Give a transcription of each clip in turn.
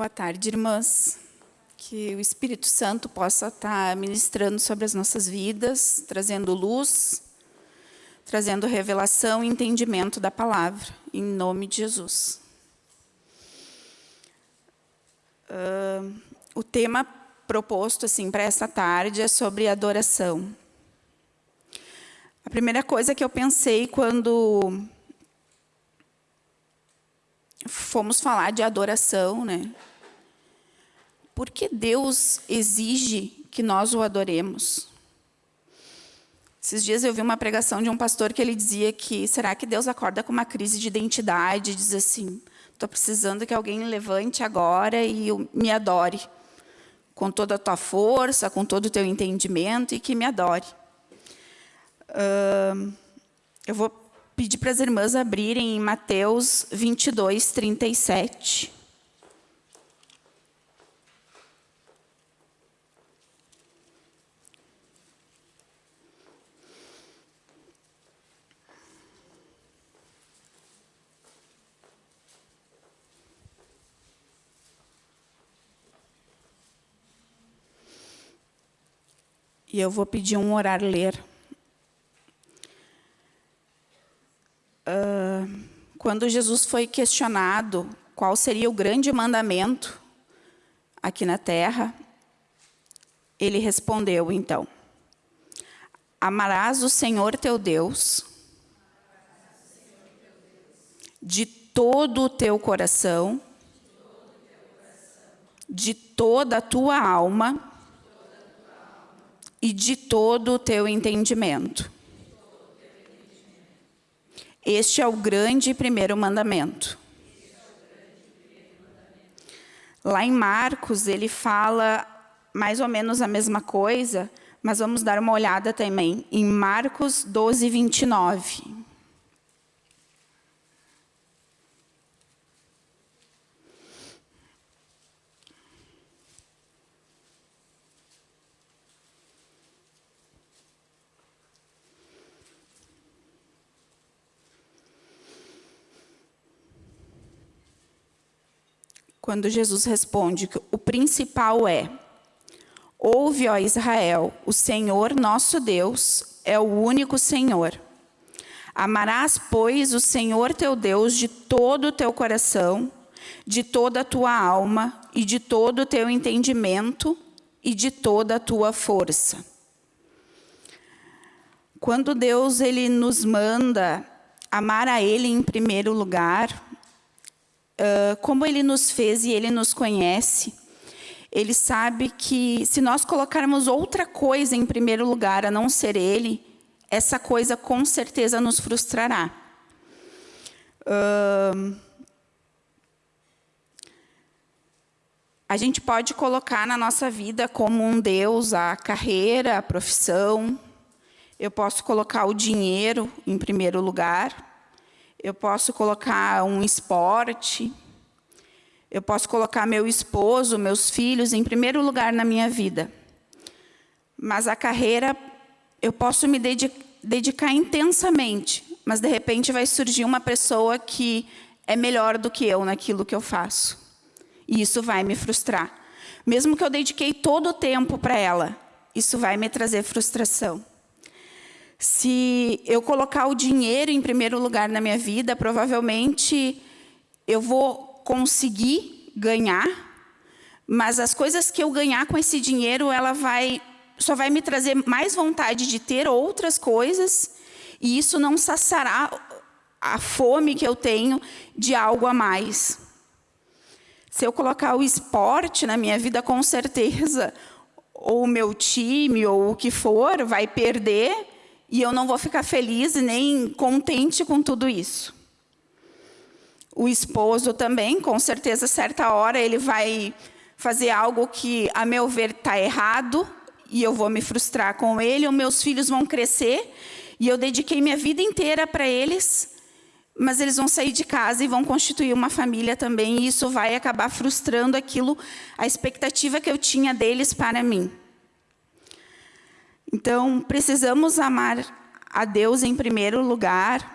Boa tarde, irmãs. Que o Espírito Santo possa estar ministrando sobre as nossas vidas, trazendo luz, trazendo revelação e entendimento da palavra, em nome de Jesus. Uh, o tema proposto assim para esta tarde é sobre adoração. A primeira coisa que eu pensei quando fomos falar de adoração, né? Por que Deus exige que nós o adoremos? Esses dias eu vi uma pregação de um pastor que ele dizia que será que Deus acorda com uma crise de identidade, diz assim, estou precisando que alguém levante agora e me adore, com toda a tua força, com todo o teu entendimento e que me adore. Uh, eu vou pedir para as irmãs abrirem em Mateus 22, 37. E eu vou pedir um orar ler. quando Jesus foi questionado qual seria o grande mandamento aqui na terra, ele respondeu, então, amarás o Senhor teu Deus de todo o teu coração, de toda a tua alma e de todo o teu entendimento. Este é o grande primeiro mandamento. Lá em Marcos, ele fala mais ou menos a mesma coisa, mas vamos dar uma olhada também em Marcos 12, 29. Quando Jesus responde que o principal é Ouve, ó Israel, o Senhor nosso Deus é o único Senhor. Amarás, pois, o Senhor teu Deus de todo o teu coração, de toda a tua alma e de todo o teu entendimento e de toda a tua força. Quando Deus ele nos manda amar a Ele em primeiro lugar, como Ele nos fez e Ele nos conhece, Ele sabe que se nós colocarmos outra coisa em primeiro lugar, a não ser Ele, essa coisa com certeza nos frustrará. Uh, a gente pode colocar na nossa vida como um Deus a carreira, a profissão. Eu posso colocar o dinheiro em primeiro lugar. Eu posso colocar um esporte, eu posso colocar meu esposo, meus filhos em primeiro lugar na minha vida. Mas a carreira, eu posso me dedicar intensamente, mas de repente vai surgir uma pessoa que é melhor do que eu naquilo que eu faço. E isso vai me frustrar. Mesmo que eu dediquei todo o tempo para ela, isso vai me trazer frustração. Se eu colocar o dinheiro em primeiro lugar na minha vida, provavelmente eu vou conseguir ganhar, mas as coisas que eu ganhar com esse dinheiro, ela vai, só vai me trazer mais vontade de ter outras coisas, e isso não saciará a fome que eu tenho de algo a mais. Se eu colocar o esporte na minha vida, com certeza, ou o meu time, ou o que for, vai perder, e eu não vou ficar feliz nem contente com tudo isso. O esposo também, com certeza, certa hora, ele vai fazer algo que, a meu ver, está errado, e eu vou me frustrar com ele, os meus filhos vão crescer, e eu dediquei minha vida inteira para eles, mas eles vão sair de casa e vão constituir uma família também, e isso vai acabar frustrando aquilo, a expectativa que eu tinha deles para mim. Então, precisamos amar a Deus em primeiro lugar,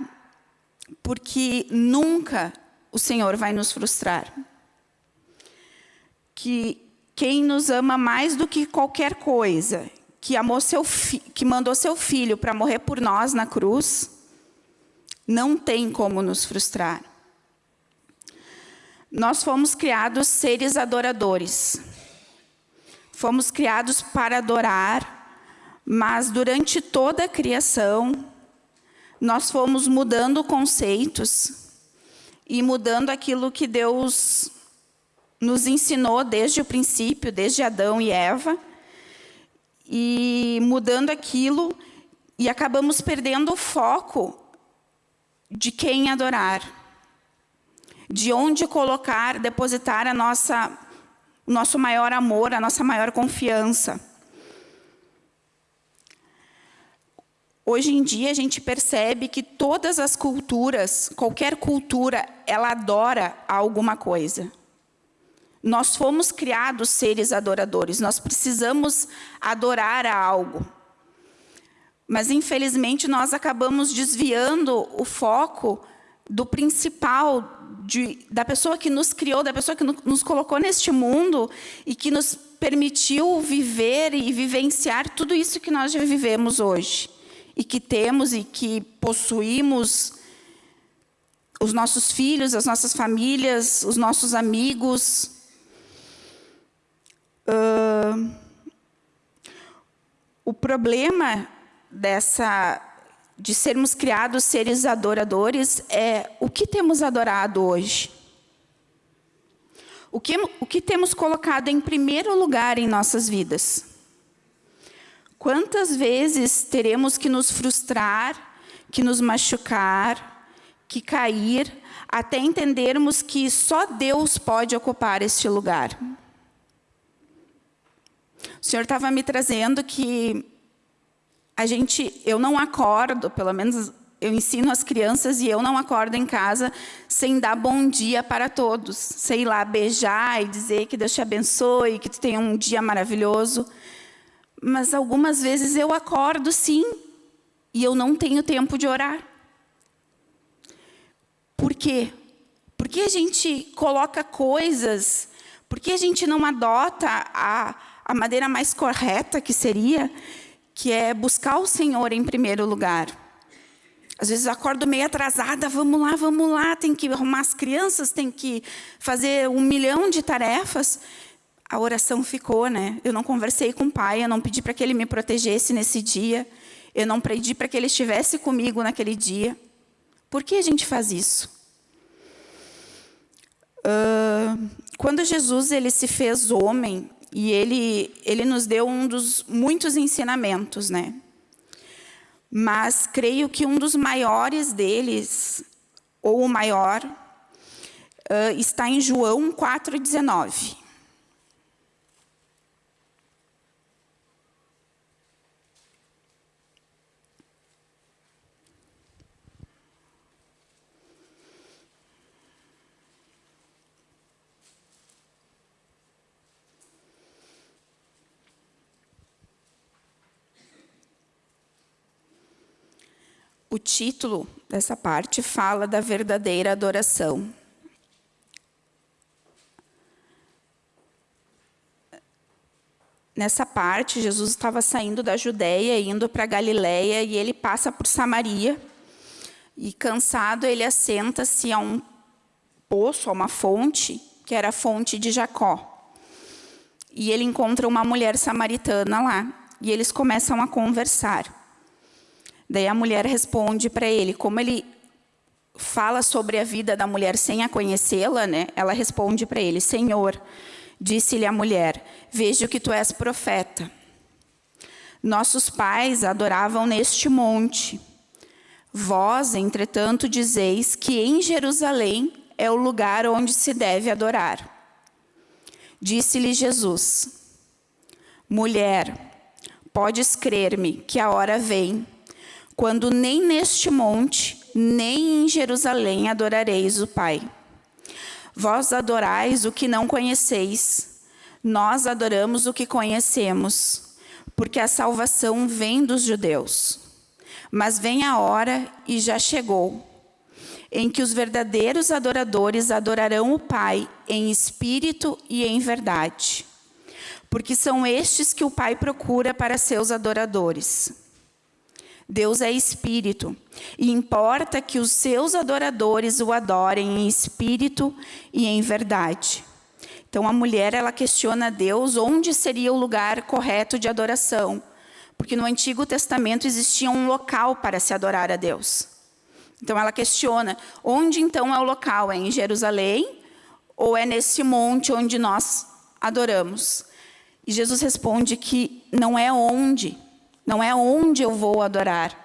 porque nunca o Senhor vai nos frustrar. que quem nos ama mais do que qualquer coisa, que, amou seu que mandou seu filho para morrer por nós na cruz, não tem como nos frustrar. Nós fomos criados seres adoradores. Fomos criados para adorar, mas durante toda a criação, nós fomos mudando conceitos e mudando aquilo que Deus nos ensinou desde o princípio, desde Adão e Eva, e mudando aquilo, e acabamos perdendo o foco de quem adorar, de onde colocar, depositar a nossa, o nosso maior amor, a nossa maior confiança. Hoje em dia, a gente percebe que todas as culturas, qualquer cultura, ela adora alguma coisa. Nós fomos criados seres adoradores, nós precisamos adorar a algo. Mas, infelizmente, nós acabamos desviando o foco do principal, de, da pessoa que nos criou, da pessoa que nos colocou neste mundo e que nos permitiu viver e vivenciar tudo isso que nós já vivemos hoje. E que temos e que possuímos os nossos filhos, as nossas famílias, os nossos amigos, Uh, o problema dessa de sermos criados seres adoradores é o que temos adorado hoje. O que, o que temos colocado em primeiro lugar em nossas vidas. Quantas vezes teremos que nos frustrar, que nos machucar, que cair, até entendermos que só Deus pode ocupar este lugar. O senhor estava me trazendo que a gente, eu não acordo, pelo menos eu ensino as crianças e eu não acordo em casa sem dar bom dia para todos. Sei lá, beijar e dizer que Deus te abençoe, que tu tenha um dia maravilhoso. Mas algumas vezes eu acordo sim, e eu não tenho tempo de orar. Por quê? Porque a gente coloca coisas, porque a gente não adota a a maneira mais correta que seria, que é buscar o Senhor em primeiro lugar. Às vezes eu acordo meio atrasada, vamos lá, vamos lá, tem que arrumar as crianças, tem que fazer um milhão de tarefas. A oração ficou, né? Eu não conversei com o pai, eu não pedi para que ele me protegesse nesse dia, eu não pedi para que ele estivesse comigo naquele dia. Por que a gente faz isso? Uh, quando Jesus ele se fez homem, e ele, ele nos deu um dos muitos ensinamentos, né? Mas creio que um dos maiores deles, ou o maior, uh, está em João 4,19. O título dessa parte fala da verdadeira adoração. Nessa parte, Jesus estava saindo da Judéia, indo para Galiléia, e ele passa por Samaria. E cansado, ele assenta-se a um poço, a uma fonte, que era a fonte de Jacó. E ele encontra uma mulher samaritana lá, e eles começam a conversar. Daí a mulher responde para ele, como ele fala sobre a vida da mulher sem a conhecê-la, né? Ela responde para ele: Senhor, disse-lhe a mulher: Vejo que tu és profeta. Nossos pais adoravam neste monte. Vós, entretanto, dizeis que em Jerusalém é o lugar onde se deve adorar. Disse-lhe Jesus: Mulher, podes crer-me que a hora vem quando nem neste monte, nem em Jerusalém adorareis o Pai. Vós adorais o que não conheceis, nós adoramos o que conhecemos, porque a salvação vem dos judeus. Mas vem a hora, e já chegou, em que os verdadeiros adoradores adorarão o Pai em espírito e em verdade. Porque são estes que o Pai procura para seus adoradores. Deus é espírito, e importa que os seus adoradores o adorem em espírito e em verdade. Então a mulher ela questiona Deus onde seria o lugar correto de adoração, porque no Antigo Testamento existia um local para se adorar a Deus. Então ela questiona, onde então é o local? É em Jerusalém ou é nesse monte onde nós adoramos? E Jesus responde que não é onde, não é onde eu vou adorar,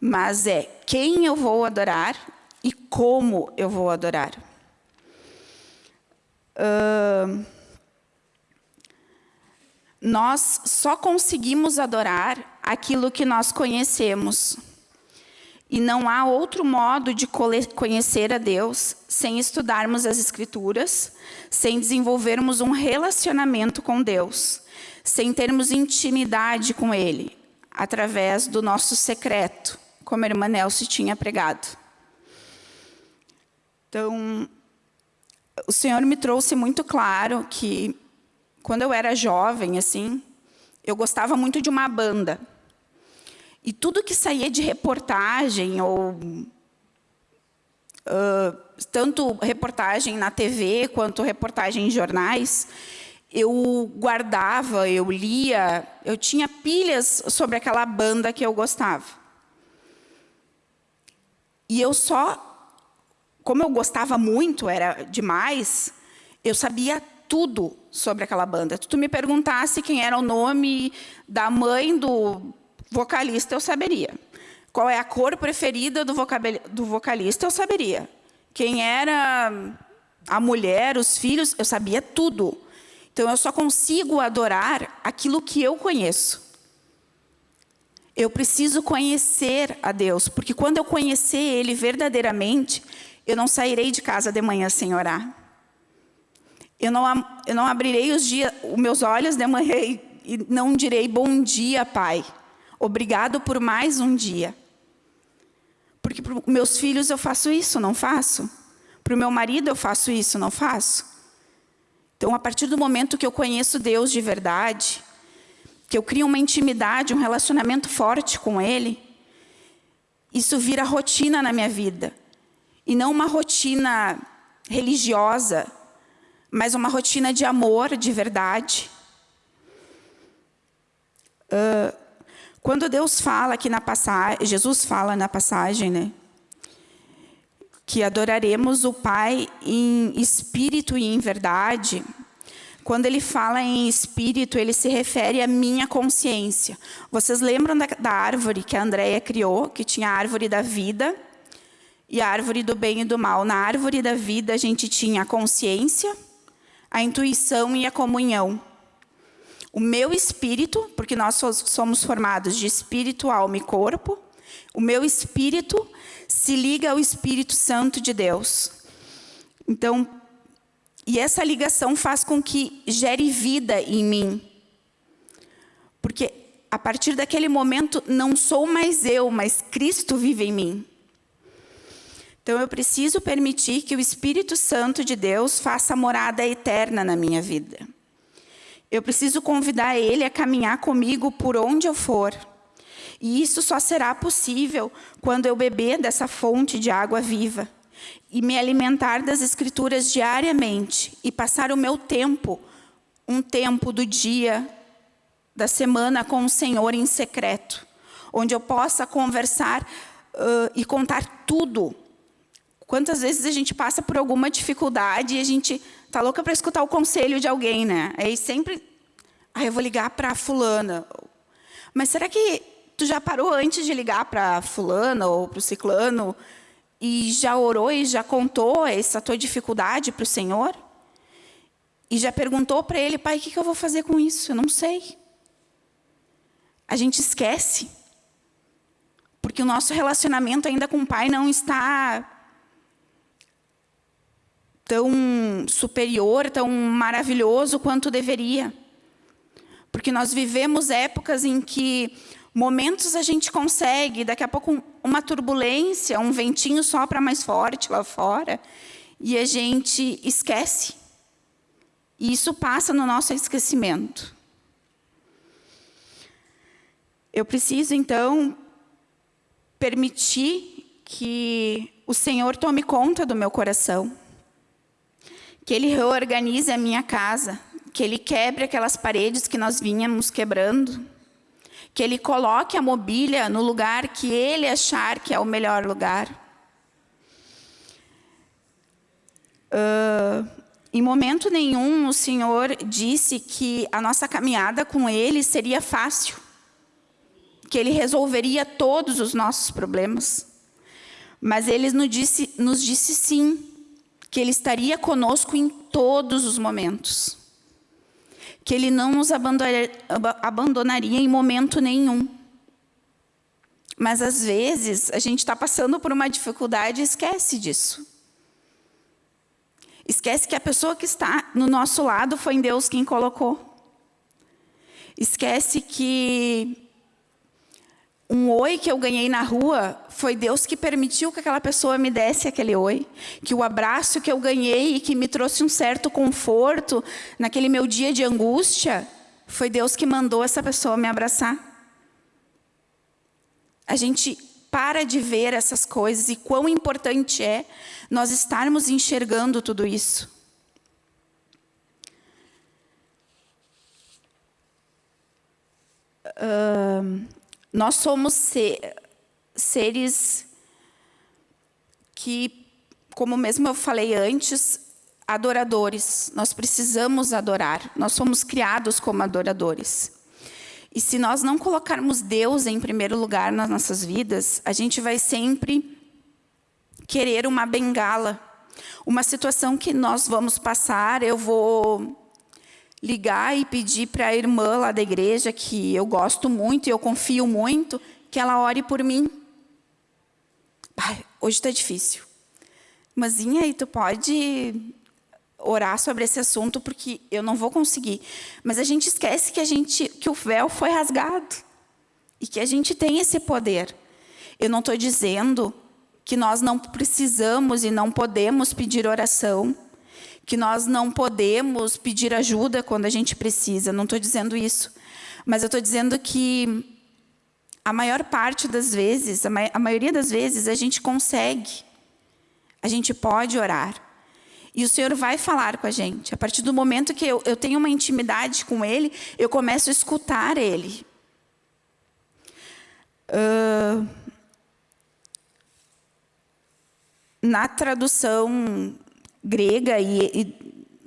mas é quem eu vou adorar e como eu vou adorar. Uh, nós só conseguimos adorar aquilo que nós conhecemos. E não há outro modo de conhecer a Deus sem estudarmos as Escrituras, sem desenvolvermos um relacionamento com Deus, sem termos intimidade com Ele, através do nosso secreto, como a irmã Nelson tinha pregado. Então, o Senhor me trouxe muito claro que, quando eu era jovem, assim, eu gostava muito de uma banda. E tudo que saía de reportagem, ou uh, tanto reportagem na TV quanto reportagem em jornais, eu guardava, eu lia, eu tinha pilhas sobre aquela banda que eu gostava. E eu só, como eu gostava muito, era demais, eu sabia tudo sobre aquela banda. Se tu me perguntasse quem era o nome da mãe do vocalista eu saberia. Qual é a cor preferida do, do vocalista eu saberia. Quem era a mulher, os filhos, eu sabia tudo. Então eu só consigo adorar aquilo que eu conheço. Eu preciso conhecer a Deus, porque quando eu conhecer Ele verdadeiramente, eu não sairei de casa de manhã sem orar. Eu não, eu não abrirei os, dias, os meus olhos de manhã e não direi bom dia, Pai. Obrigado por mais um dia. Porque para meus filhos eu faço isso, não faço? Para o meu marido eu faço isso, não faço? Então, a partir do momento que eu conheço Deus de verdade, que eu crio uma intimidade, um relacionamento forte com Ele, isso vira rotina na minha vida. E não uma rotina religiosa, mas uma rotina de amor, de verdade. Uh, quando Deus fala aqui na passagem, Jesus fala na passagem, né? Que adoraremos o Pai em espírito e em verdade. Quando ele fala em espírito, ele se refere à minha consciência. Vocês lembram da, da árvore que a Andrea criou, que tinha a árvore da vida e a árvore do bem e do mal. Na árvore da vida, a gente tinha a consciência, a intuição e a comunhão. O meu espírito, porque nós somos formados de espírito, alma e corpo, o meu espírito se liga ao Espírito Santo de Deus. Então, e essa ligação faz com que gere vida em mim. Porque a partir daquele momento não sou mais eu, mas Cristo vive em mim. Então eu preciso permitir que o Espírito Santo de Deus faça morada eterna na minha vida. Eu preciso convidar ele a caminhar comigo por onde eu for. E isso só será possível quando eu beber dessa fonte de água viva e me alimentar das escrituras diariamente e passar o meu tempo, um tempo do dia, da semana com o Senhor em secreto, onde eu possa conversar uh, e contar tudo. Quantas vezes a gente passa por alguma dificuldade e a gente Tá louca para escutar o conselho de alguém, né? Aí sempre, ah, eu vou ligar para fulana. Mas será que tu já parou antes de ligar para fulana ou para o ciclano e já orou e já contou essa tua dificuldade para o Senhor? E já perguntou para ele, pai, o que, que eu vou fazer com isso? Eu não sei. A gente esquece. Porque o nosso relacionamento ainda com o pai não está tão superior, tão maravilhoso quanto deveria. Porque nós vivemos épocas em que Momentos a gente consegue, daqui a pouco uma turbulência, um ventinho sopra mais forte lá fora, e a gente esquece. E isso passa no nosso esquecimento. Eu preciso, então, permitir que o Senhor tome conta do meu coração, que Ele reorganize a minha casa, que Ele quebre aquelas paredes que nós vínhamos quebrando, que Ele coloque a mobília no lugar que Ele achar que é o melhor lugar. Uh, em momento nenhum o Senhor disse que a nossa caminhada com Ele seria fácil, que Ele resolveria todos os nossos problemas. Mas Ele nos disse, nos disse sim, que Ele estaria conosco em todos os momentos que Ele não nos abandonaria em momento nenhum. Mas, às vezes, a gente está passando por uma dificuldade e esquece disso. Esquece que a pessoa que está no nosso lado foi Deus quem colocou. Esquece que um oi que eu ganhei na rua, foi Deus que permitiu que aquela pessoa me desse aquele oi. Que o abraço que eu ganhei e que me trouxe um certo conforto naquele meu dia de angústia, foi Deus que mandou essa pessoa me abraçar. A gente para de ver essas coisas e quão importante é nós estarmos enxergando tudo isso. Uh, nós somos seres que, como mesmo eu falei antes, adoradores. Nós precisamos adorar. Nós somos criados como adoradores. E se nós não colocarmos Deus em primeiro lugar nas nossas vidas, a gente vai sempre querer uma bengala. Uma situação que nós vamos passar, eu vou ligar e pedir para a irmã lá da igreja, que eu gosto muito e eu confio muito, que ela ore por mim. Ai, hoje está difícil. Mas, e tu pode orar sobre esse assunto, porque eu não vou conseguir. Mas a gente esquece que, a gente, que o véu foi rasgado. E que a gente tem esse poder. Eu não estou dizendo que nós não precisamos e não podemos pedir oração que nós não podemos pedir ajuda quando a gente precisa. Não estou dizendo isso. Mas eu estou dizendo que a maior parte das vezes, a, ma a maioria das vezes, a gente consegue. A gente pode orar. E o Senhor vai falar com a gente. A partir do momento que eu, eu tenho uma intimidade com Ele, eu começo a escutar Ele. Uh, na tradução grega e, e,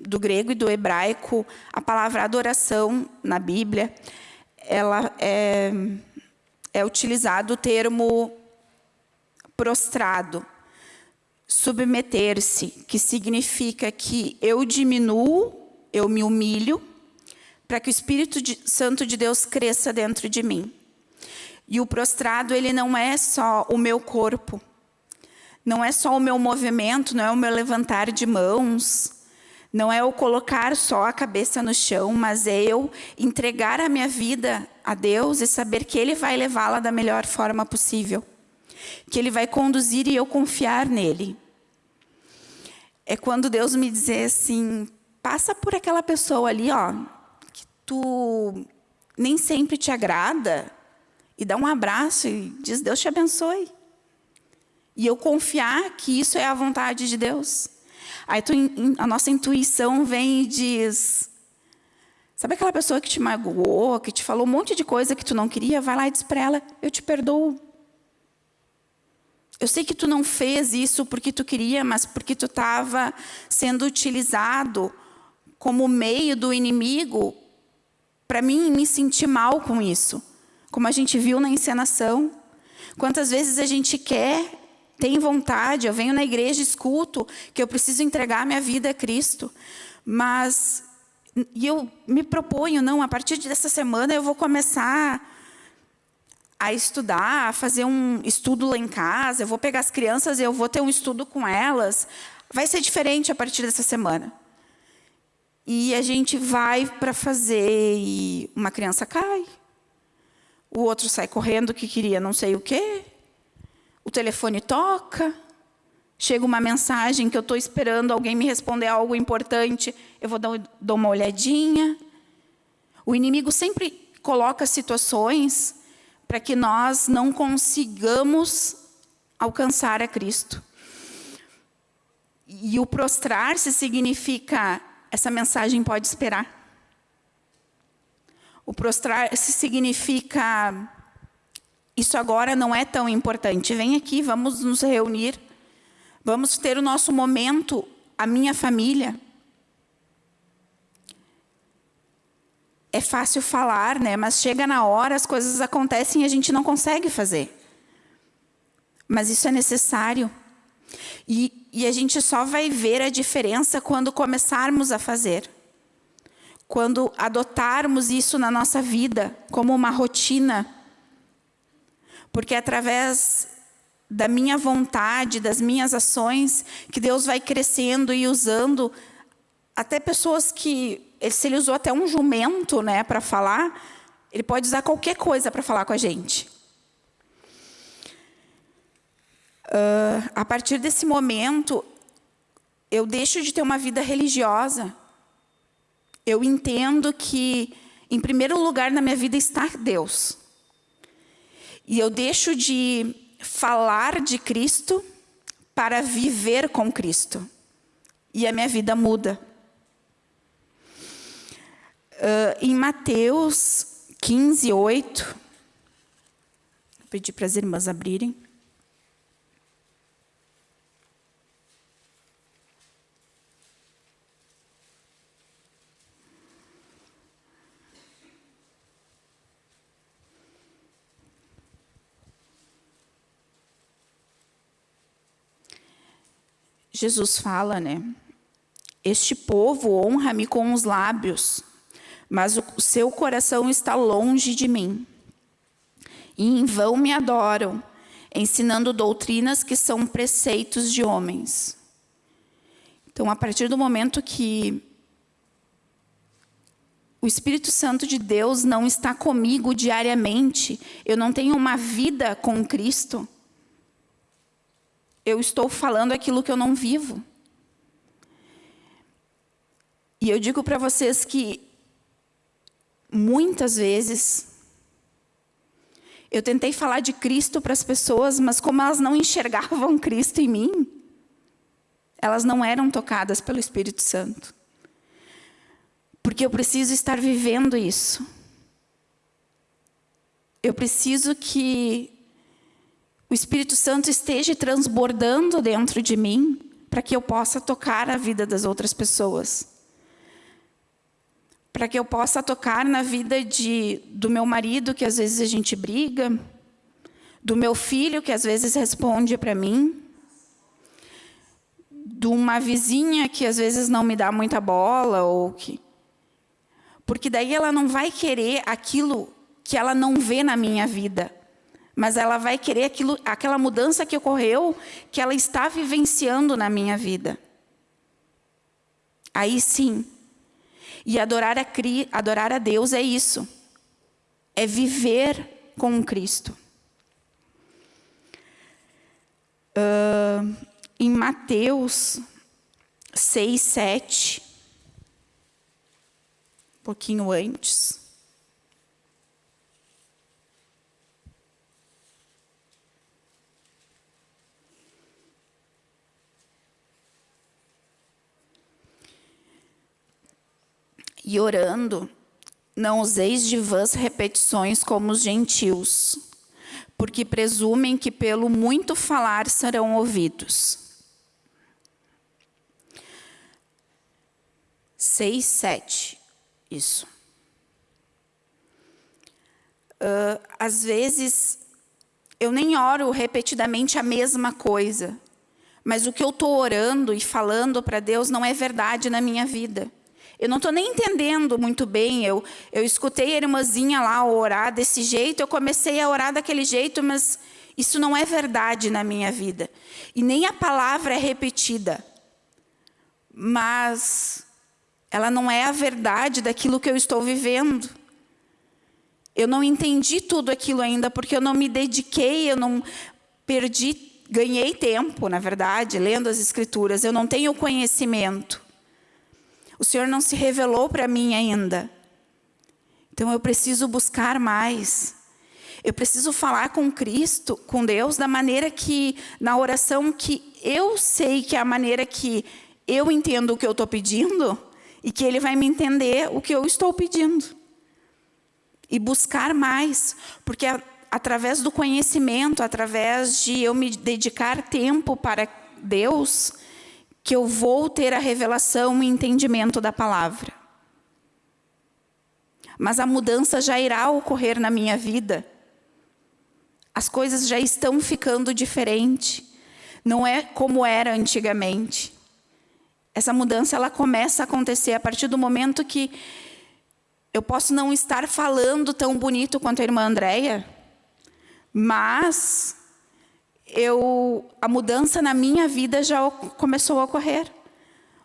do grego e do hebraico, a palavra adoração na Bíblia, ela é, é utilizado o termo prostrado, submeter-se, que significa que eu diminuo, eu me humilho, para que o Espírito de, Santo de Deus cresça dentro de mim. E o prostrado, ele não é só o meu corpo, não é só o meu movimento, não é o meu levantar de mãos, não é eu colocar só a cabeça no chão, mas é eu entregar a minha vida a Deus e saber que Ele vai levá-la da melhor forma possível. Que Ele vai conduzir e eu confiar nele. É quando Deus me dizer assim, passa por aquela pessoa ali, ó, que tu nem sempre te agrada, e dá um abraço e diz, Deus te abençoe. E eu confiar que isso é a vontade de Deus. Aí tu, a nossa intuição vem e diz... Sabe aquela pessoa que te magoou, que te falou um monte de coisa que tu não queria? Vai lá e diz para ela, eu te perdoo. Eu sei que tu não fez isso porque tu queria, mas porque tu estava sendo utilizado como meio do inimigo para mim me sentir mal com isso. Como a gente viu na encenação. Quantas vezes a gente quer tem vontade, eu venho na igreja, escuto que eu preciso entregar minha vida a Cristo, mas e eu me proponho, não, a partir dessa semana eu vou começar a estudar, a fazer um estudo lá em casa, eu vou pegar as crianças e eu vou ter um estudo com elas. Vai ser diferente a partir dessa semana. E a gente vai para fazer e uma criança cai, o outro sai correndo que queria não sei o quê, o telefone toca, chega uma mensagem que eu estou esperando alguém me responder algo importante, eu vou dar, dar uma olhadinha. O inimigo sempre coloca situações para que nós não consigamos alcançar a Cristo. E o prostrar-se significa, essa mensagem pode esperar. O prostrar-se significa, isso agora não é tão importante. Vem aqui, vamos nos reunir. Vamos ter o nosso momento, a minha família. É fácil falar, né? mas chega na hora, as coisas acontecem e a gente não consegue fazer. Mas isso é necessário. E, e a gente só vai ver a diferença quando começarmos a fazer quando adotarmos isso na nossa vida como uma rotina, porque é através da minha vontade, das minhas ações, que Deus vai crescendo e usando até pessoas que, se ele usou até um jumento né, para falar, ele pode usar qualquer coisa para falar com a gente. Uh, a partir desse momento, eu deixo de ter uma vida religiosa, eu entendo que, em primeiro lugar na minha vida está Deus. E eu deixo de falar de Cristo para viver com Cristo. E a minha vida muda. Uh, em Mateus 15, 8, vou pedir para as irmãs abrirem. Jesus fala, né? Este povo honra-me com os lábios, mas o seu coração está longe de mim. E em vão me adoram, ensinando doutrinas que são preceitos de homens. Então, a partir do momento que o Espírito Santo de Deus não está comigo diariamente, eu não tenho uma vida com Cristo, eu estou falando aquilo que eu não vivo. E eu digo para vocês que muitas vezes eu tentei falar de Cristo para as pessoas, mas como elas não enxergavam Cristo em mim, elas não eram tocadas pelo Espírito Santo. Porque eu preciso estar vivendo isso. Eu preciso que o Espírito Santo esteja transbordando dentro de mim para que eu possa tocar a vida das outras pessoas. Para que eu possa tocar na vida de, do meu marido, que às vezes a gente briga, do meu filho, que às vezes responde para mim, de uma vizinha que às vezes não me dá muita bola, ou que... porque daí ela não vai querer aquilo que ela não vê na minha vida mas ela vai querer aquilo, aquela mudança que ocorreu, que ela está vivenciando na minha vida. Aí sim. E adorar a, adorar a Deus é isso. É viver com Cristo. Uh, em Mateus 6, 7, um pouquinho antes. E orando, não useis de vãs repetições como os gentios, porque presumem que pelo muito falar serão ouvidos. 6, 7, isso. Uh, às vezes, eu nem oro repetidamente a mesma coisa, mas o que eu estou orando e falando para Deus não é verdade na minha vida. Eu não estou nem entendendo muito bem. Eu, eu escutei a irmãzinha lá orar desse jeito, eu comecei a orar daquele jeito, mas isso não é verdade na minha vida. E nem a palavra é repetida. Mas ela não é a verdade daquilo que eu estou vivendo. Eu não entendi tudo aquilo ainda, porque eu não me dediquei, eu não perdi, ganhei tempo, na verdade, lendo as Escrituras. Eu não tenho conhecimento. O Senhor não se revelou para mim ainda. Então eu preciso buscar mais. Eu preciso falar com Cristo, com Deus, da maneira que, na oração que eu sei que é a maneira que eu entendo o que eu estou pedindo e que Ele vai me entender o que eu estou pedindo e buscar mais, porque a, através do conhecimento, através de eu me dedicar tempo para Deus, que eu vou ter a revelação e entendimento da palavra. Mas a mudança já irá ocorrer na minha vida. As coisas já estão ficando diferente. Não é como era antigamente. Essa mudança ela começa a acontecer a partir do momento que eu posso não estar falando tão bonito quanto a irmã Andréia, mas eu, a mudança na minha vida já começou a ocorrer.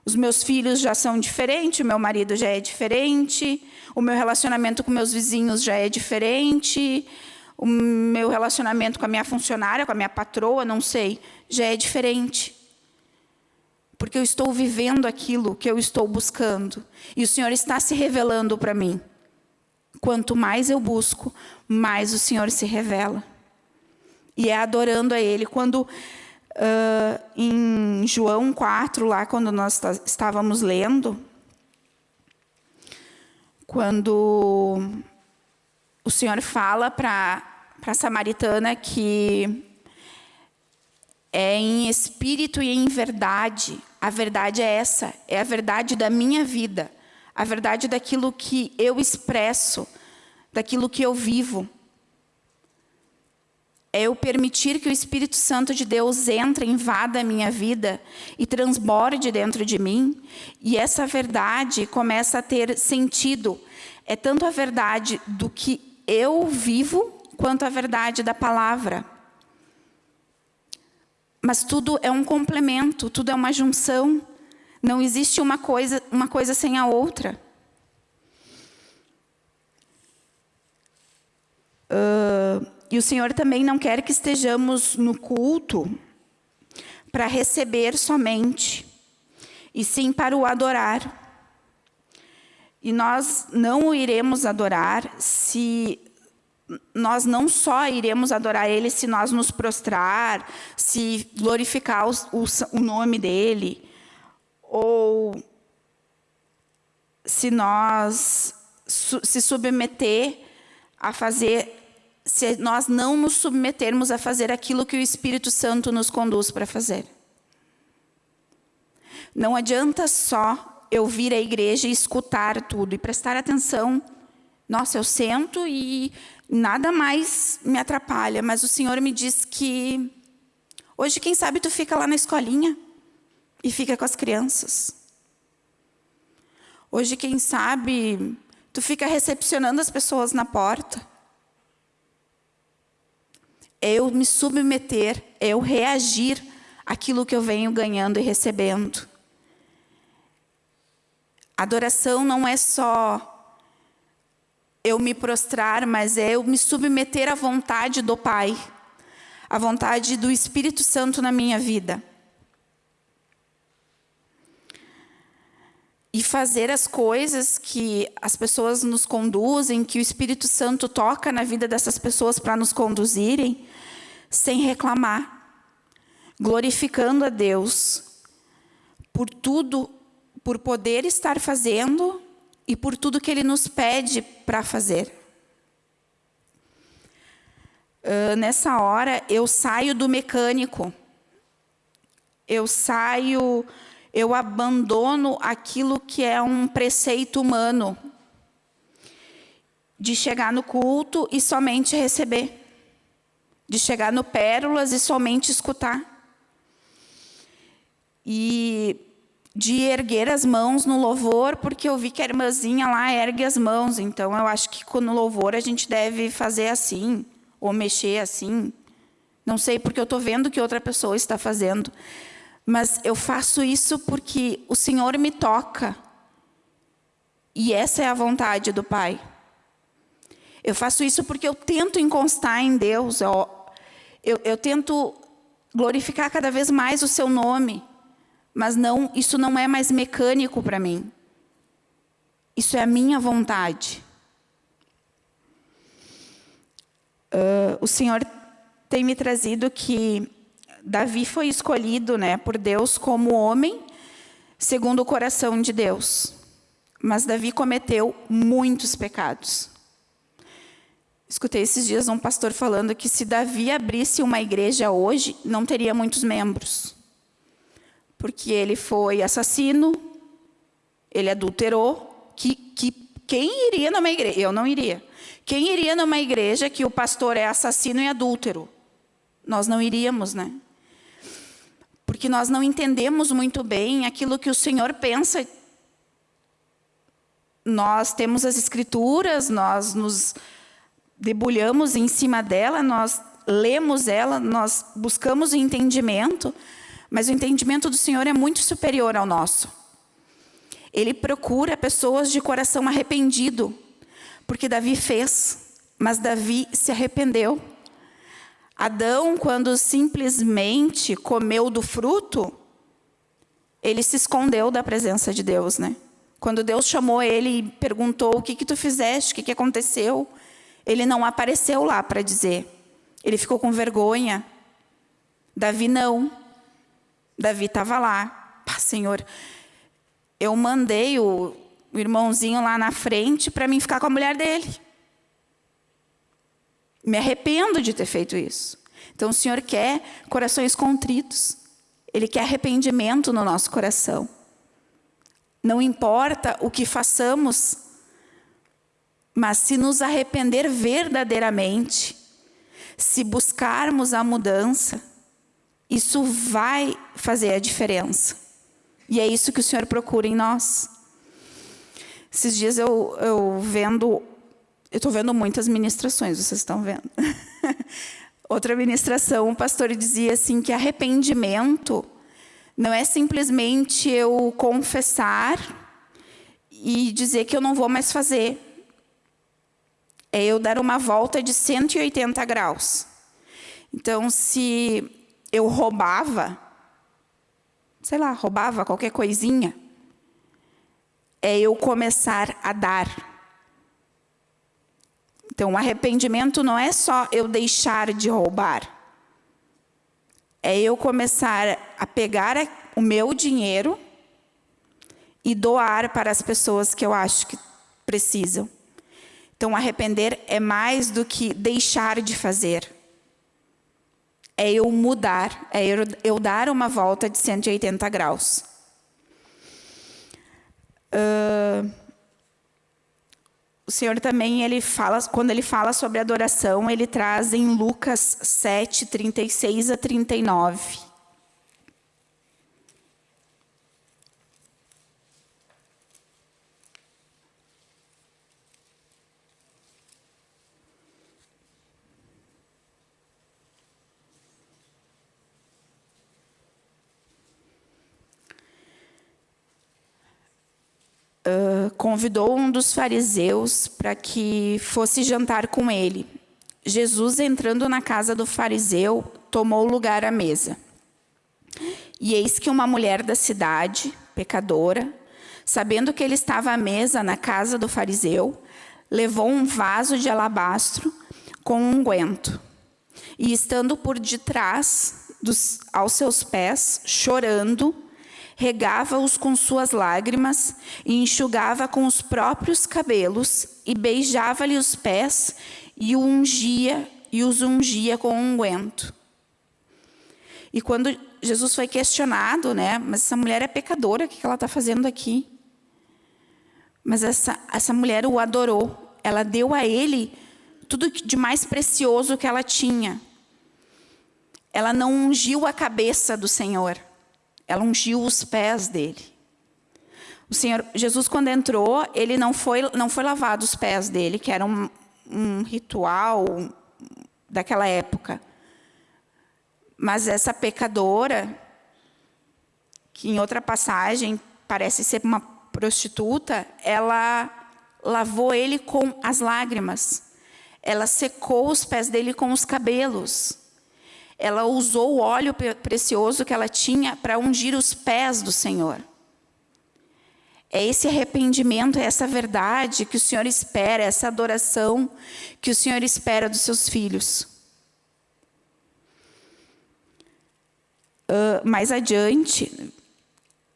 Os meus filhos já são diferentes, o meu marido já é diferente, o meu relacionamento com meus vizinhos já é diferente, o meu relacionamento com a minha funcionária, com a minha patroa, não sei, já é diferente porque eu estou vivendo aquilo que eu estou buscando. E o Senhor está se revelando para mim. Quanto mais eu busco, mais o Senhor se revela. E é adorando a Ele. Quando uh, em João 4, lá quando nós estávamos lendo, quando o Senhor fala para a samaritana que é em espírito e em verdade a verdade é essa, é a verdade da minha vida, a verdade daquilo que eu expresso, daquilo que eu vivo. É eu permitir que o Espírito Santo de Deus entre, invada a minha vida e transborde dentro de mim. E essa verdade começa a ter sentido. É tanto a verdade do que eu vivo, quanto a verdade da palavra. Mas tudo é um complemento, tudo é uma junção. Não existe uma coisa, uma coisa sem a outra. Uh, e o Senhor também não quer que estejamos no culto para receber somente, e sim para o adorar. E nós não o iremos adorar se nós não só iremos adorar Ele se nós nos prostrar, se glorificar o, o, nome dEle, ou se nós su, se submeter a fazer, se nós não nos submetermos a fazer aquilo que o Espírito Santo nos conduz para fazer. Não adianta só eu vir à igreja e escutar tudo e prestar atenção. Nossa, eu sento e nada mais me atrapalha, mas o Senhor me diz que hoje, quem sabe, tu fica lá na escolinha e fica com as crianças. Hoje, quem sabe, tu fica recepcionando as pessoas na porta. Eu me submeter, eu reagir àquilo que eu venho ganhando e recebendo. Adoração não é só eu me prostrar, mas é eu me submeter à vontade do Pai, à vontade do Espírito Santo na minha vida. E fazer as coisas que as pessoas nos conduzem, que o Espírito Santo toca na vida dessas pessoas para nos conduzirem, sem reclamar, glorificando a Deus por tudo, por poder estar fazendo e por tudo que Ele nos pede para fazer. Uh, nessa hora, eu saio do mecânico. Eu saio, eu abandono aquilo que é um preceito humano. De chegar no culto e somente receber. De chegar no Pérolas e somente escutar. E de erguer as mãos no louvor, porque eu vi que a irmãzinha lá ergue as mãos. Então, eu acho que no louvor a gente deve fazer assim, ou mexer assim. Não sei, porque eu estou vendo que outra pessoa está fazendo. Mas eu faço isso porque o Senhor me toca. E essa é a vontade do Pai. Eu faço isso porque eu tento encostar em Deus. Eu, eu, eu tento glorificar cada vez mais o seu nome. Mas não, isso não é mais mecânico para mim. Isso é a minha vontade. Uh, o Senhor tem me trazido que Davi foi escolhido né, por Deus como homem segundo o coração de Deus. Mas Davi cometeu muitos pecados. Escutei esses dias um pastor falando que se Davi abrisse uma igreja hoje, não teria muitos membros. Porque ele foi assassino, ele adulterou, que, que quem iria numa igreja? Eu não iria. Quem iria numa igreja que o pastor é assassino e adúltero? Nós não iríamos, né? Porque nós não entendemos muito bem aquilo que o Senhor pensa. Nós temos as escrituras, nós nos debulhamos em cima dela, nós lemos ela, nós buscamos o entendimento, mas o entendimento do Senhor é muito superior ao nosso. Ele procura pessoas de coração arrependido, porque Davi fez, mas Davi se arrependeu. Adão, quando simplesmente comeu do fruto, ele se escondeu da presença de Deus, né? Quando Deus chamou ele e perguntou, o que que tu fizeste, o que que aconteceu? Ele não apareceu lá para dizer. Ele ficou com vergonha. Davi não. Davi estava lá. Pá, Senhor, eu mandei o, irmãozinho lá na frente para mim ficar com a mulher dele. Me arrependo de ter feito isso. Então, o Senhor quer corações contritos. Ele quer arrependimento no nosso coração. Não importa o que façamos, mas se nos arrepender verdadeiramente, se buscarmos a mudança, isso vai fazer a diferença. E é isso que o Senhor procura em nós. Esses dias eu, eu vendo, eu estou vendo muitas ministrações, vocês estão vendo. Outra ministração, o pastor dizia assim que arrependimento não é simplesmente eu confessar e dizer que eu não vou mais fazer. É eu dar uma volta de 180 graus. Então, se eu roubava, sei lá, roubava qualquer coisinha, é eu começar a dar. Então, o arrependimento não é só eu deixar de roubar. É eu começar a pegar o meu dinheiro e doar para as pessoas que eu acho que precisam. Então, arrepender é mais do que deixar de fazer. É eu mudar, é eu, dar uma volta de 180 graus. Uh, o Senhor também, ele fala, quando ele fala sobre adoração, ele traz em Lucas 7, 36 a 39. Convidou um dos fariseus para que fosse jantar com ele. Jesus, entrando na casa do fariseu, tomou lugar à mesa. E eis que uma mulher da cidade, pecadora, sabendo que ele estava à mesa na casa do fariseu, levou um vaso de alabastro com um unguento. E estando por detrás dos, aos seus pés, chorando, regava-os com suas lágrimas e enxugava com os próprios cabelos e beijava-lhe os pés e ungia e os ungia com unguento. E quando Jesus foi questionado, né, mas essa mulher é pecadora, o que ela está fazendo aqui? Mas essa, essa mulher o adorou, ela deu a ele tudo de mais precioso que ela tinha. Ela não ungiu a cabeça do Senhor, ela ungiu os pés dele. O Senhor Jesus, quando entrou, ele não foi, não foi lavado os pés dele, que era um, um ritual daquela época. Mas essa pecadora, que em outra passagem parece ser uma prostituta, ela lavou ele com as lágrimas. Ela secou os pés dele com os cabelos. Ela usou o óleo precioso que ela tinha para ungir os pés do Senhor. É esse arrependimento, é essa verdade que o Senhor espera, é essa adoração que o Senhor espera dos seus filhos. Uh, mais adiante,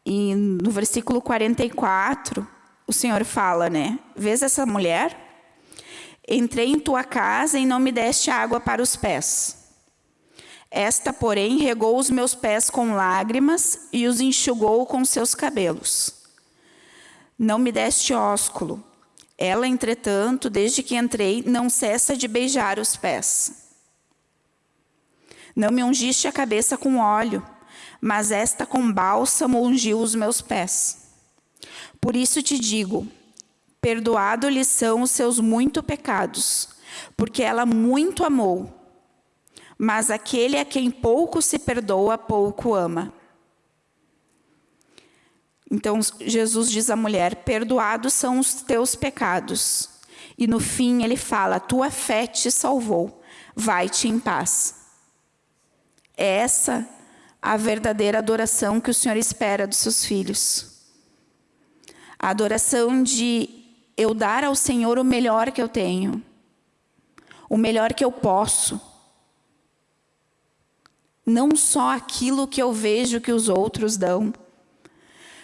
no versículo 44, o Senhor fala, né? Vês essa mulher? Entrei em tua casa e não me deste água para os pés. Esta, porém, regou os meus pés com lágrimas e os enxugou com seus cabelos. Não me deste ósculo. Ela, entretanto, desde que entrei, não cessa de beijar os pés. Não me ungiste a cabeça com óleo, mas esta com bálsamo ungiu os meus pés. Por isso te digo, perdoado-lhe são os seus muito pecados, porque ela muito amou. Mas aquele a quem pouco se perdoa, pouco ama. Então Jesus diz à mulher: Perdoados são os teus pecados. E no fim ele fala: Tua fé te salvou, vai-te em paz. É essa a verdadeira adoração que o Senhor espera dos seus filhos. A adoração de eu dar ao Senhor o melhor que eu tenho, o melhor que eu posso. Não só aquilo que eu vejo que os outros dão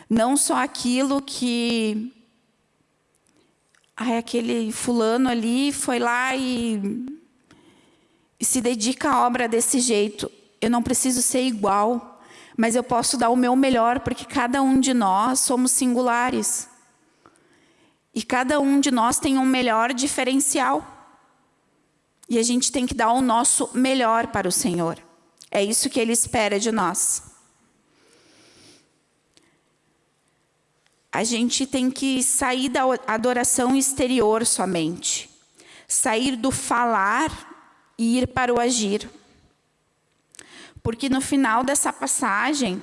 não só aquilo que ai, aquele fulano ali foi lá e, e se dedica à obra desse jeito. Eu não preciso ser igual, mas eu posso dar o meu melhor, porque cada um de nós somos singulares. E cada um de nós tem um melhor diferencial. E a gente tem que dar o nosso melhor para o Senhor. É isso que Ele espera de nós. a gente tem que sair da adoração exterior somente. Sair do falar e ir para o agir. Porque no final dessa passagem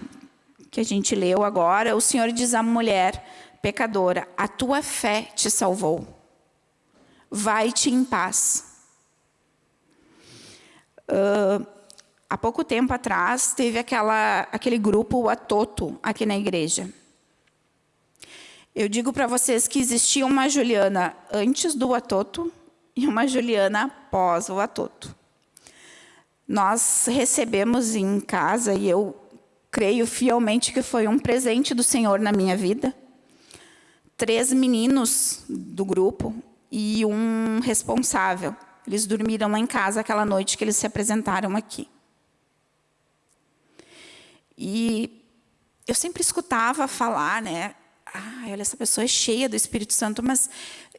que a gente leu agora, o Senhor diz à mulher pecadora, a tua fé te salvou. Vai-te em paz. Uh, há pouco tempo atrás, teve aquela, aquele grupo, o Atoto, aqui na igreja. Eu digo para vocês que existia uma Juliana antes do Atoto e uma Juliana após o Atoto. Nós recebemos em casa, e eu creio fielmente que foi um presente do Senhor na minha vida, três meninos do grupo e um responsável. Eles dormiram lá em casa aquela noite que eles se apresentaram aqui. E eu sempre escutava falar, né? ah, olha, essa pessoa é cheia do Espírito Santo, mas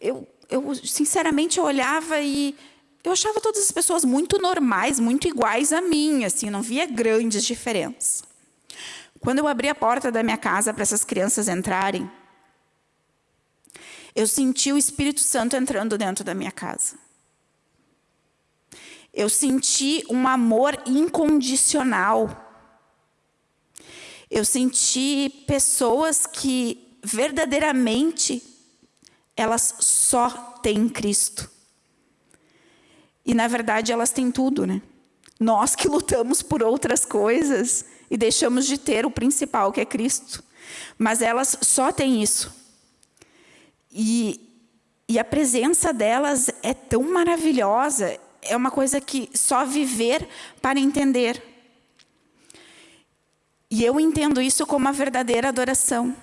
eu, eu sinceramente eu olhava e eu achava todas as pessoas muito normais, muito iguais a mim, assim, não via grandes diferenças. Quando eu abri a porta da minha casa para essas crianças entrarem, eu senti o Espírito Santo entrando dentro da minha casa. Eu senti um amor incondicional. Eu senti pessoas que verdadeiramente elas só têm Cristo. E na verdade elas têm tudo, né? Nós que lutamos por outras coisas e deixamos de ter o principal, que é Cristo. Mas elas só têm isso. E, e a presença delas é tão maravilhosa, é uma coisa que só viver para entender. E eu entendo isso como a verdadeira adoração.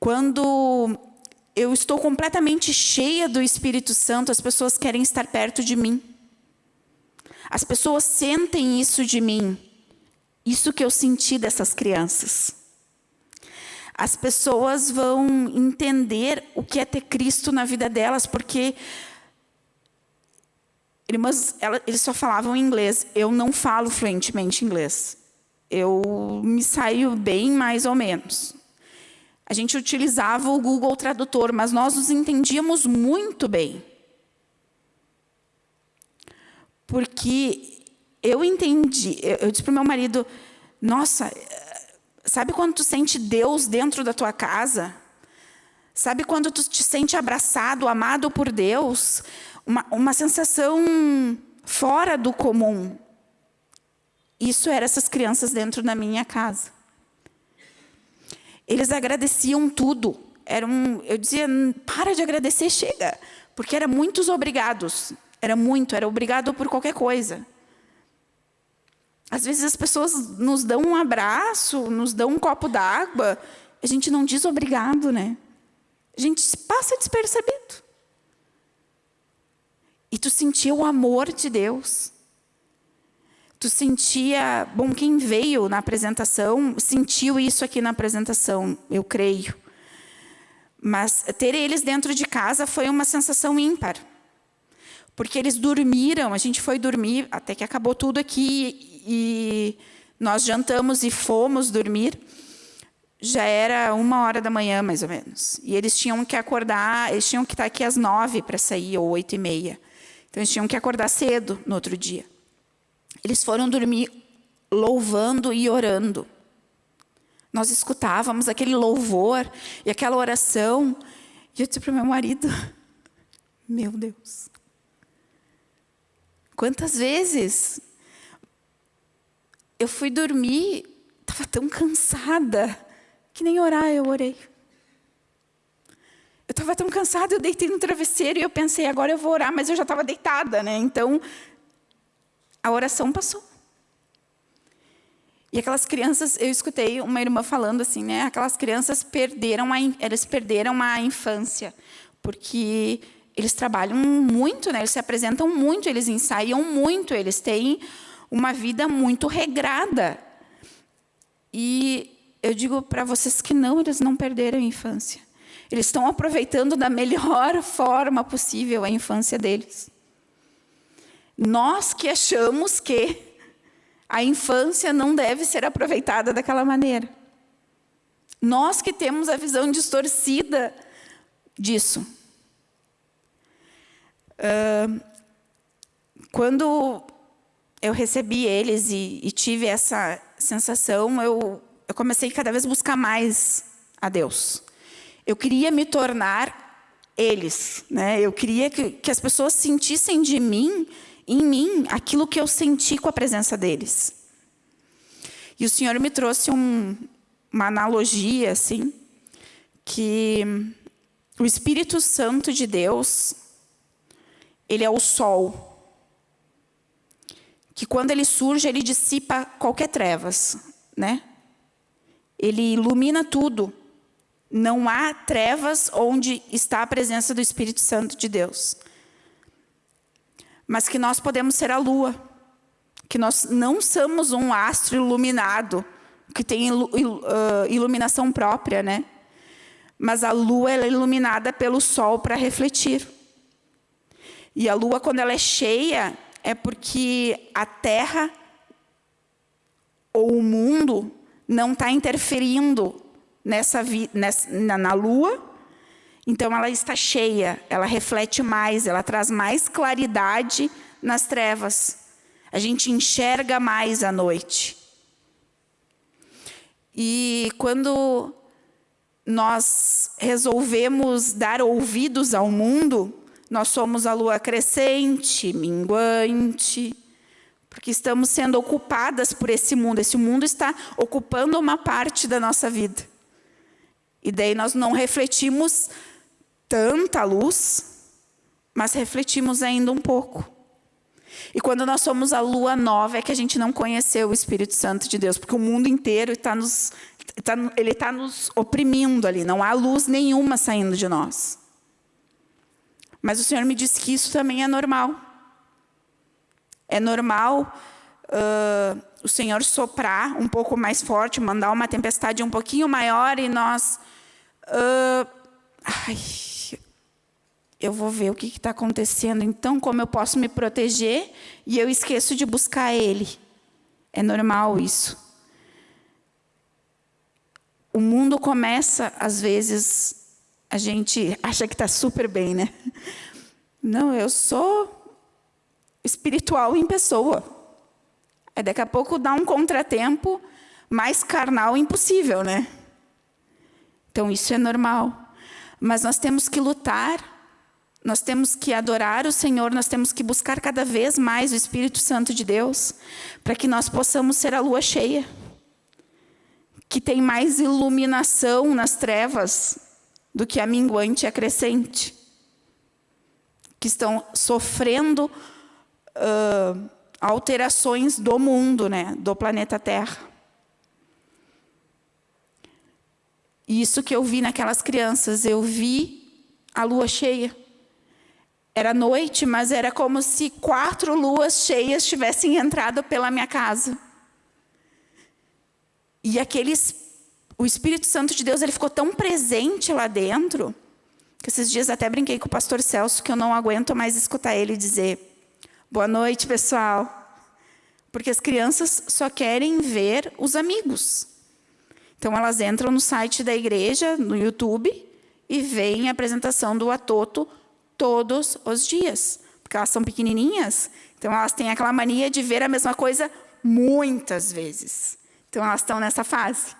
Quando eu estou completamente cheia do Espírito Santo, as pessoas querem estar perto de mim. As pessoas sentem isso de mim. Isso que eu senti dessas crianças. As pessoas vão entender o que é ter Cristo na vida delas, porque irmãs, eles só falavam inglês. Eu não falo fluentemente inglês. Eu me saio bem mais ou menos. A gente utilizava o Google Tradutor, mas nós nos entendíamos muito bem. Porque eu entendi, eu disse para o meu marido, nossa, sabe quando tu sente Deus dentro da tua casa? Sabe quando tu te sente abraçado, amado por Deus? uma, uma sensação fora do comum. Isso eram essas crianças dentro da minha casa. Eles agradeciam tudo. Era um, eu dizia, para de agradecer, chega. Porque era muitos obrigados. Era muito, era obrigado por qualquer coisa. Às vezes as pessoas nos dão um abraço, nos dão um copo d'água, a gente não diz obrigado, né? A gente passa despercebido. E tu sentia o amor de Deus. Tu sentia, bom, quem veio na apresentação sentiu isso aqui na apresentação, eu creio. Mas ter eles dentro de casa foi uma sensação ímpar. Porque eles dormiram, a gente foi dormir, até que acabou tudo aqui, e nós jantamos e fomos dormir. Já era uma hora da manhã, mais ou menos. E eles tinham que acordar, eles tinham que estar aqui às nove para sair, ou oito e meia. Então, eles tinham que acordar cedo no outro dia. Eles foram dormir louvando e orando. Nós escutávamos aquele louvor e aquela oração. E eu disse para o meu marido, meu Deus, quantas vezes eu fui dormir, estava tão cansada, que nem orar eu orei. Eu estava tão cansada, eu deitei no travesseiro e eu pensei, agora eu vou orar, mas eu já estava deitada, né? Então, a oração passou. E aquelas crianças, eu escutei uma irmã falando assim, né? Aquelas crianças perderam a, eles perderam a infância, porque eles trabalham muito, né? Eles se apresentam muito, eles ensaiam muito, eles têm uma vida muito regrada. E eu digo para vocês que não, eles não perderam a infância. Eles estão aproveitando da melhor forma possível a infância deles. Nós que achamos que a infância não deve ser aproveitada daquela maneira. Nós que temos a visão distorcida disso. Uh, quando eu recebi eles e, e, tive essa sensação, eu, eu comecei cada vez a buscar mais a Deus. Eu queria me tornar eles. Né? Eu queria que, que as pessoas sentissem de mim, em mim, aquilo que eu senti com a presença deles. E o Senhor me trouxe um, uma analogia, assim, que o Espírito Santo de Deus, ele é o sol. Que quando ele surge, ele dissipa qualquer trevas, né? Ele ilumina tudo. Não há trevas onde está a presença do Espírito Santo de Deus. Mas que nós podemos ser a lua. Que nós não somos um astro iluminado, que tem iluminação própria, né? Mas a lua é iluminada pelo sol para refletir. E a lua, quando ela é cheia, é porque a terra ou o mundo não está interferindo nessa, nessa na, na lua, então ela está cheia, ela reflete mais, ela traz mais claridade nas trevas. A gente enxerga mais à noite. E quando nós resolvemos dar ouvidos ao mundo, nós somos a lua crescente, minguante, porque estamos sendo ocupadas por esse mundo. Esse mundo está ocupando uma parte da nossa vida. E daí nós não refletimos tanta luz, mas refletimos ainda um pouco. E quando nós somos a lua nova, é que a gente não conheceu o Espírito Santo de Deus, porque o mundo inteiro está nos, está, ele está nos oprimindo ali, não há luz nenhuma saindo de nós. Mas o Senhor me disse que isso também é normal. É normal uh, o Senhor soprar um pouco mais forte, mandar uma tempestade um pouquinho maior e nós Uh, ai, eu vou ver o que está acontecendo. Então, como eu posso me proteger e eu esqueço de buscar Ele? É normal isso. O mundo começa, às vezes, a gente acha que está super bem, né? Não, eu sou espiritual em pessoa. Aí daqui a pouco dá um contratempo mais carnal impossível, né? Então, isso é normal. Mas nós temos que lutar Nós temos que adorar o Senhor, nós temos que buscar cada vez mais o Espírito Santo de Deus, para que nós possamos ser a lua cheia, que tem mais iluminação nas trevas do que a minguante e a crescente, que estão sofrendo uh, alterações do mundo, né, do planeta Terra. Isso que eu vi naquelas crianças, eu vi a lua cheia. Era noite, mas era como se quatro luas cheias tivessem entrado pela minha casa. E aqueles, o Espírito Santo de Deus, ele ficou tão presente lá dentro, que esses dias até brinquei com o pastor Celso, que eu não aguento mais escutar ele dizer, boa noite, pessoal. Porque as crianças só querem ver os amigos. Então, elas entram no site da igreja, no YouTube, e veem a apresentação do Atoto todos os dias. Porque elas são pequenininhas, então elas têm aquela mania de ver a mesma coisa muitas vezes. Então, elas estão nessa fase.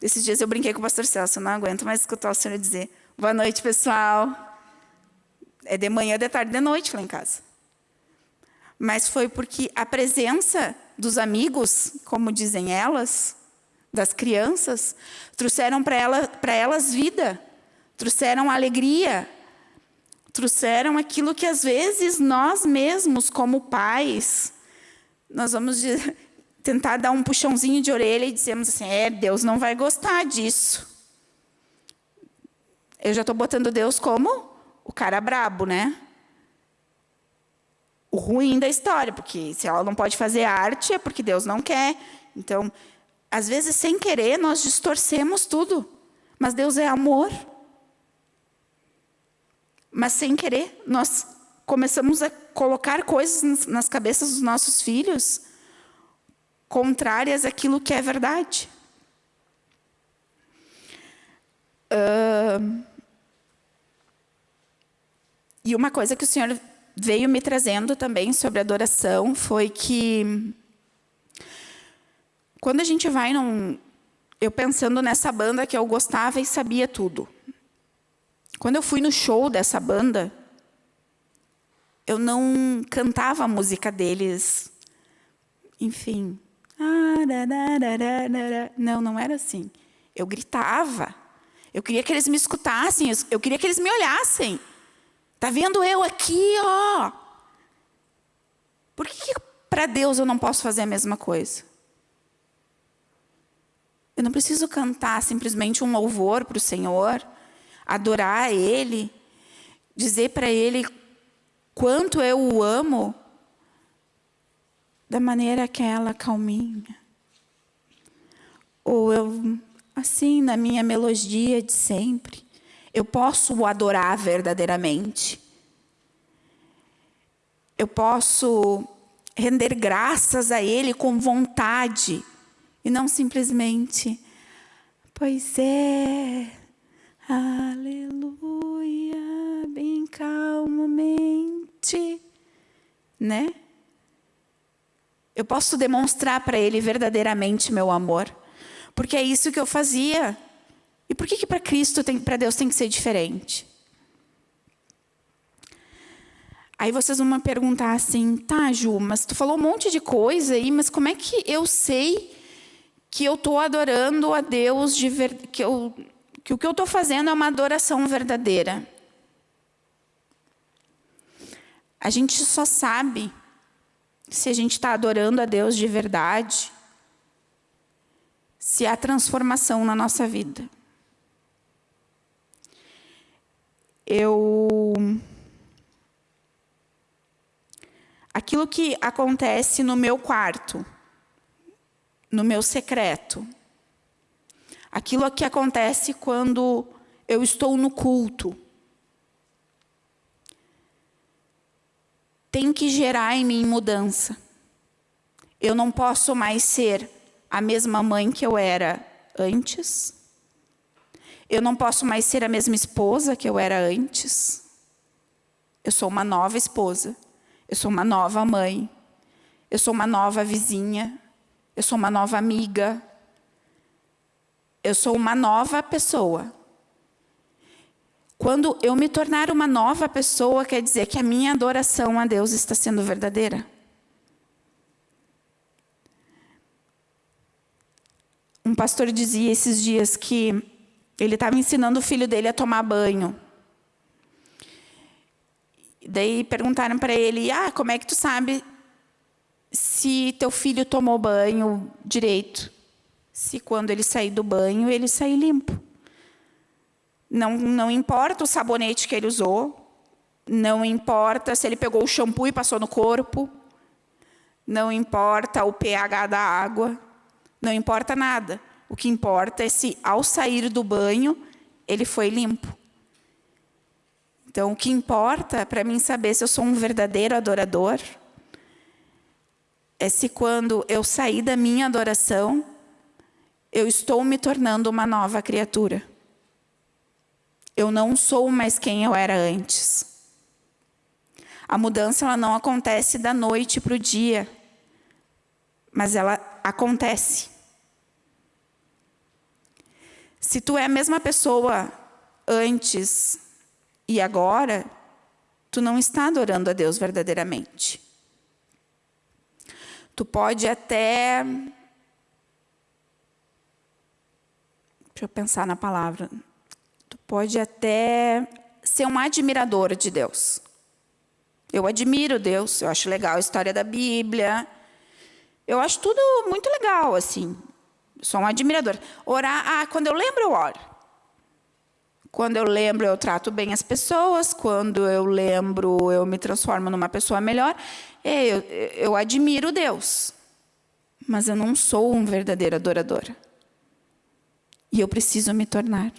Esses dias eu brinquei com o pastor Celso, eu não aguento mais escutar o senhor dizer boa noite, pessoal. É de manhã, de tarde, de noite lá em casa. Mas foi porque a presença dos amigos, como dizem elas, das crianças, trouxeram para ela, elas vida, trouxeram alegria, trouxeram aquilo que às vezes nós mesmos, como pais, nós vamos tentar dar um puxãozinho de orelha e dizemos assim, é, Deus não vai gostar disso. Eu já estou botando Deus como o cara brabo, né? O ruim da história, porque se ela não pode fazer arte é porque Deus não quer. Então, às vezes, sem querer, nós distorcemos tudo. Mas Deus é amor. Mas sem querer, nós começamos a colocar coisas nas cabeças dos nossos filhos contrárias àquilo que é verdade. Uh, e uma coisa que o Senhor veio me trazendo também sobre adoração foi que quando a gente vai num... Eu pensando nessa banda que eu gostava e sabia tudo. Quando eu fui no show dessa banda, eu não cantava a música deles. Enfim. Não, não era assim. Eu gritava. Eu queria que eles me escutassem. Eu queria que eles me olhassem. Tá vendo eu aqui, ó? Por que, que para Deus eu não posso fazer a mesma coisa? Eu não preciso cantar simplesmente um louvor para o Senhor, adorar a Ele, dizer para Ele quanto eu o amo, da maneira aquela calminha. Ou eu, assim, na minha melodia de sempre, eu posso o adorar verdadeiramente. Eu posso render graças a Ele com vontade, e não simplesmente, pois é, aleluia, bem calmamente, né? Eu posso demonstrar para Ele verdadeiramente meu amor, porque é isso que eu fazia. E por que, que para Cristo, para Deus tem que ser diferente? Aí vocês vão me perguntar assim, tá, Ju, mas tu falou um monte de coisa aí, mas como é que eu sei que eu estou adorando a Deus, de ver, que, eu, que o que eu estou fazendo é uma adoração verdadeira. A gente só sabe se a gente está adorando a Deus de verdade, se há transformação na nossa vida. Eu... Aquilo que acontece no meu quarto, no meu secreto. Aquilo que acontece quando eu estou no culto. Tem que gerar em mim mudança. Eu não posso mais ser a mesma mãe que eu era antes. Eu não posso mais ser a mesma esposa que eu era antes. Eu sou uma nova esposa. Eu sou uma nova mãe. Eu sou uma nova vizinha. Eu sou uma nova amiga. Eu sou uma nova pessoa. Quando eu me tornar uma nova pessoa, quer dizer que a minha adoração a Deus está sendo verdadeira. Um pastor dizia esses dias que ele estava ensinando o filho dele a tomar banho. Daí perguntaram para ele, ah, como é que tu sabe se teu filho tomou banho direito? Se quando ele sair do banho, ele sair limpo. Não, não importa o sabonete que ele usou, não importa se ele pegou o shampoo e passou no corpo, não importa o pH da água, não importa nada. O que importa é se, ao sair do banho, ele foi limpo. Então, o que importa para mim saber se eu sou um verdadeiro adorador é se quando eu sair da minha adoração, eu estou me tornando uma nova criatura. Eu não sou mais quem eu era antes. A mudança ela não acontece da noite para o dia, mas ela acontece. Se tu é a mesma pessoa antes e agora, tu não está adorando a Deus verdadeiramente. Tu pode até. Deixa eu pensar na palavra. Tu pode até ser um admirador de Deus. Eu admiro Deus, eu acho legal a história da Bíblia. Eu acho tudo muito legal, assim. Sou um admirador. Orar, ah, quando eu lembro, eu oro. Quando eu lembro, eu trato bem as pessoas. Quando eu lembro, eu me transformo numa pessoa melhor. Eu, eu admiro Deus. Mas eu não sou um verdadeiro adorador. E eu preciso me tornar.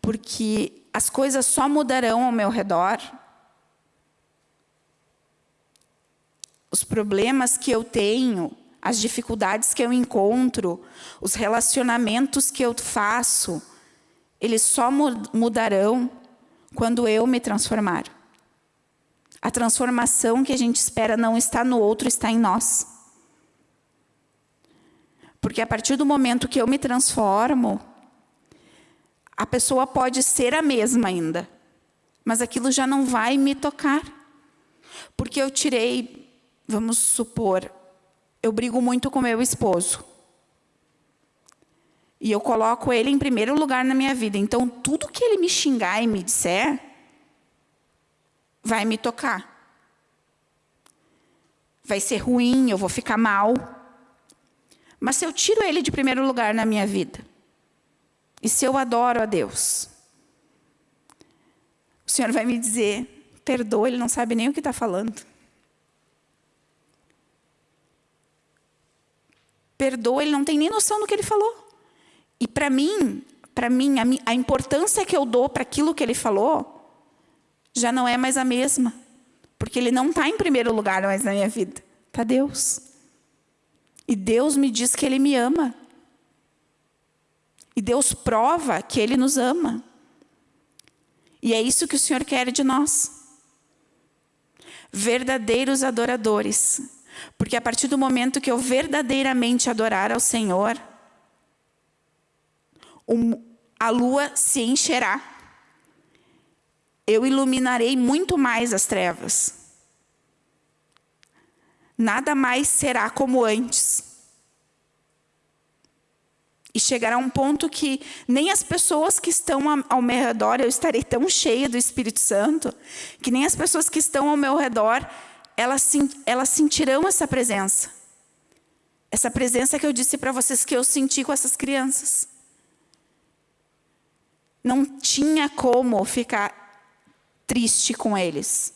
Porque as coisas só mudarão ao meu redor. Os problemas que eu tenho, as dificuldades que eu encontro, os relacionamentos que eu faço, eles só mudarão quando eu me transformar. A transformação que a gente espera não está no outro, está em nós. Porque a partir do momento que eu me transformo, a pessoa pode ser a mesma ainda, mas aquilo já não vai me tocar. Porque eu tirei, vamos supor, eu brigo muito com meu esposo. E eu coloco ele em primeiro lugar na minha vida. Então, tudo que ele me xingar e me disser, vai me tocar. Vai ser ruim, eu vou ficar mal. Mas se eu tiro ele de primeiro lugar na minha vida, e se eu adoro a Deus, o Senhor vai me dizer, perdoa, ele não sabe nem o que está falando. perdoa, ele não tem nem noção do que ele falou. E para mim, para mim, a, a importância que eu dou para aquilo que ele falou já não é mais a mesma. Porque ele não está em primeiro lugar mais na minha vida. Está Deus. E Deus me diz que Ele me ama. E Deus prova que Ele nos ama. E é isso que o Senhor quer de nós. Verdadeiros adoradores porque a partir do momento que eu verdadeiramente adorar ao Senhor, a lua se encherá. Eu iluminarei muito mais as trevas. Nada mais será como antes. E chegará um ponto que nem as pessoas que estão ao meu redor, eu estarei tão cheia do Espírito Santo, que nem as pessoas que estão ao meu redor elas, elas sentirão essa presença. Essa presença que eu disse para vocês que eu senti com essas crianças. Não tinha como ficar triste com eles.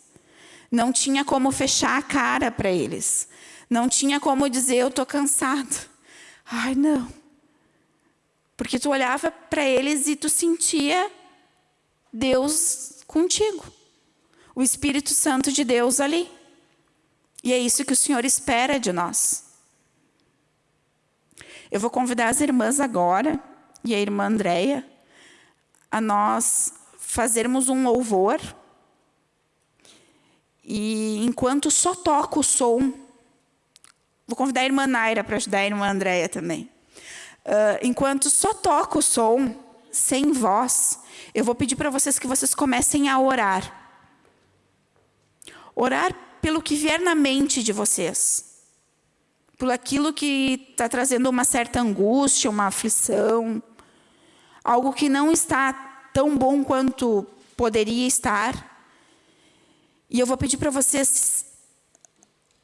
Não tinha como fechar a cara para eles. Não tinha como dizer, eu estou cansado. Ai, não. Porque tu olhava para eles e tu sentia Deus contigo. O Espírito Santo de Deus ali. E é isso que o Senhor espera de nós. Eu vou convidar as irmãs agora, e a irmã Andréia, a nós fazermos um louvor. E enquanto só toca o som, vou convidar a irmã Naira para ajudar a irmã Andréia também. Uh, enquanto só toca o som, sem voz, eu vou pedir para vocês que vocês comecem a orar. Orar pelo que vier na mente de vocês. Por aquilo que está trazendo uma certa angústia, uma aflição. Algo que não está tão bom quanto poderia estar. E eu vou pedir para vocês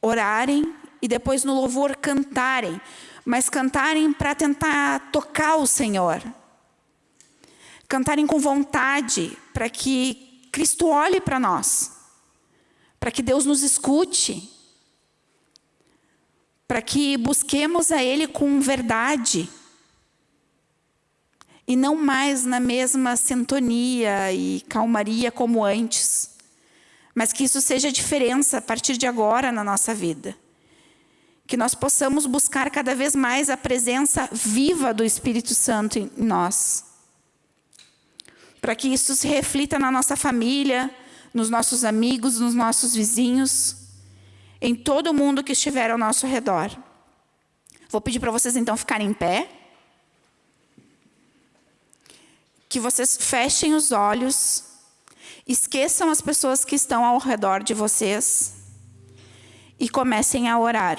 orarem e depois no louvor cantarem. Mas cantarem para tentar tocar o Senhor. Cantarem com vontade para que Cristo olhe para nós para que Deus nos escute, para que busquemos a Ele com verdade e não mais na mesma sintonia e calmaria como antes, mas que isso seja a diferença a partir de agora na nossa vida. Que nós possamos buscar cada vez mais a presença viva do Espírito Santo em nós. Para que isso se reflita na nossa família, nos nossos amigos, nos nossos vizinhos, em todo mundo que estiver ao nosso redor. Vou pedir para vocês então ficarem em pé. Que vocês fechem os olhos, esqueçam as pessoas que estão ao redor de vocês e comecem a orar.